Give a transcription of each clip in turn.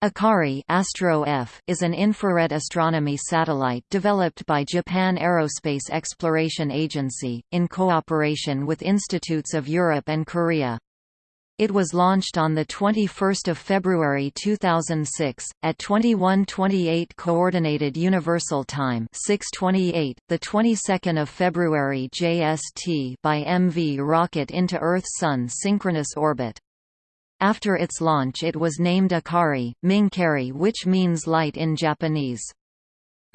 Akari Astro F is an infrared astronomy satellite developed by Japan Aerospace Exploration Agency, in cooperation with institutes of Europe and Korea. It was launched on 21 February 2006, at 21:28 Coordinated Universal Time 6:28, the 22nd of February JST by MV rocket into Earth-Sun synchronous orbit. After its launch it was named Akari, Mingkari which means light in Japanese.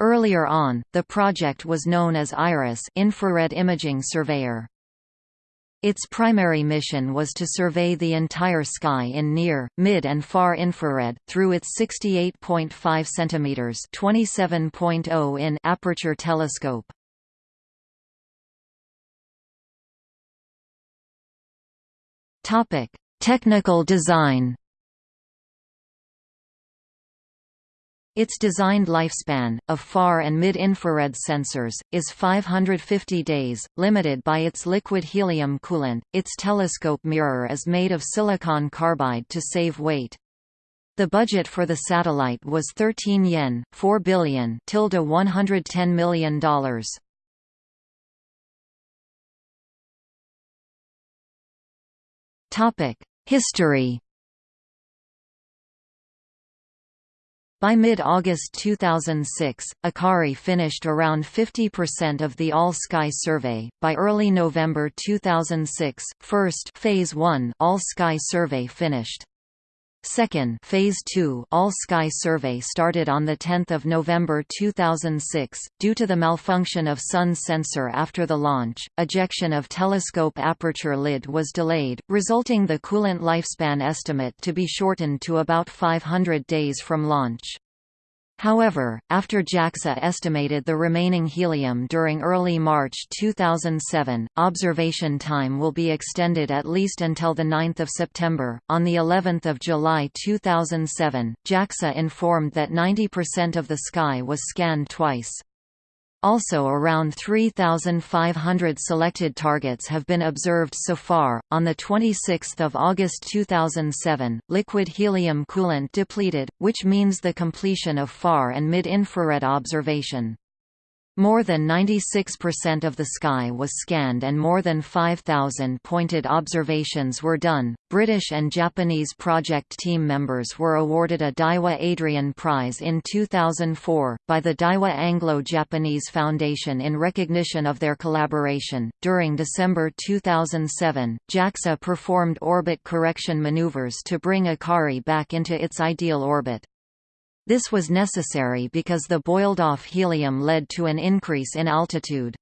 Earlier on, the project was known as IRIS infrared imaging surveyor. Its primary mission was to survey the entire sky in near, mid and far infrared, through its 68.5 cm 27.0 in aperture telescope. Technical design Its designed lifespan, of far and mid-infrared sensors, is 550 days, limited by its liquid helium coolant. Its telescope mirror is made of silicon carbide to save weight. The budget for the satellite was 13 yen, 4 billion, tilde 110 million dollars. Topic: History By mid-August 2006, Akari finished around 50% of the All-Sky survey. By early November 2006, first phase 1 All-Sky survey finished. Second Phase 2 All-Sky survey started on 10 November 2006. Due to the malfunction of Sun sensor after the launch, ejection of telescope aperture lid was delayed, resulting the coolant lifespan estimate to be shortened to about 500 days from launch. However, after JAXA estimated the remaining helium during early March 2007, observation time will be extended at least until the 9th of September. On the 11th of July 2007, JAXA informed that 90% of the sky was scanned twice. Also around 3,500 selected targets have been observed so far. On the 26th of August 2007, liquid helium coolant depleted, which means the completion of far and mid-infrared observation. More than 96% of the sky was scanned and more than 5,000 pointed observations were done. British and Japanese project team members were awarded a Daiwa Adrian Prize in 2004 by the Daiwa Anglo-Japanese Foundation in recognition of their collaboration. During December 2007, JAXA performed orbit correction maneuvers to bring Akari back into its ideal orbit. This was necessary because the boiled-off helium led to an increase in altitude.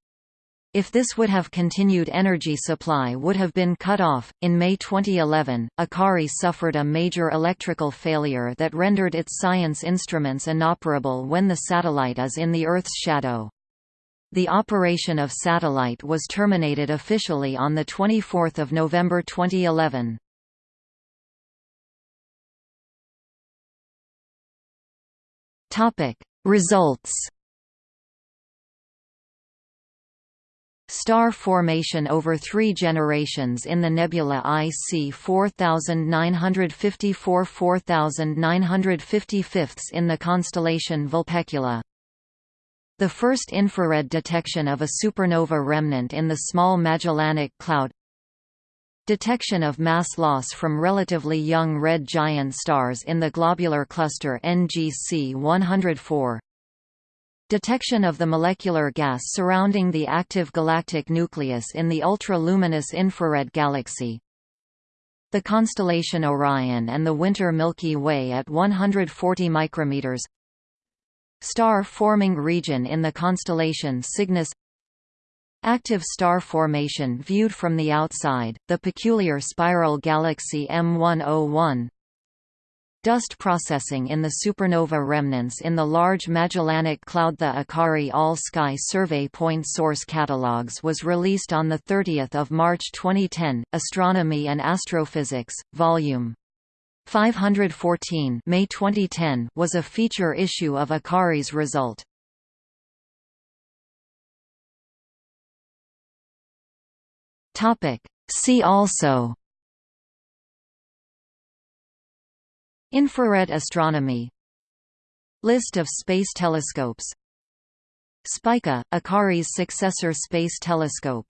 If this would have continued energy supply would have been cut off. In May 2011, Akari suffered a major electrical failure that rendered its science instruments inoperable when the satellite is in the Earth's shadow. The operation of satellite was terminated officially on 24 November 2011. Results. Star formation over three generations in the nebula IC 4954 4955 in the constellation Vulpecula. The first infrared detection of a supernova remnant in the Small Magellanic Cloud Detection of mass loss from relatively young red giant stars in the globular cluster NGC 104 Detection of the molecular gas surrounding the active galactic nucleus in the ultra-luminous infrared galaxy. The constellation Orion and the winter Milky Way at 140 micrometers. Star-forming region in the constellation Cygnus Active star formation viewed from the outside, the peculiar spiral galaxy M101 Dust processing in the supernova remnants in the Large Magellanic Cloud The Akari All-Sky Survey Point Source Catalogues was released on 30 March 2010, Astronomy and Astrophysics, Vol. 514 May 2010 was a feature issue of Akari's result. Topic. See also. Infrared astronomy. List of space telescopes. Spica, Akari's successor space telescope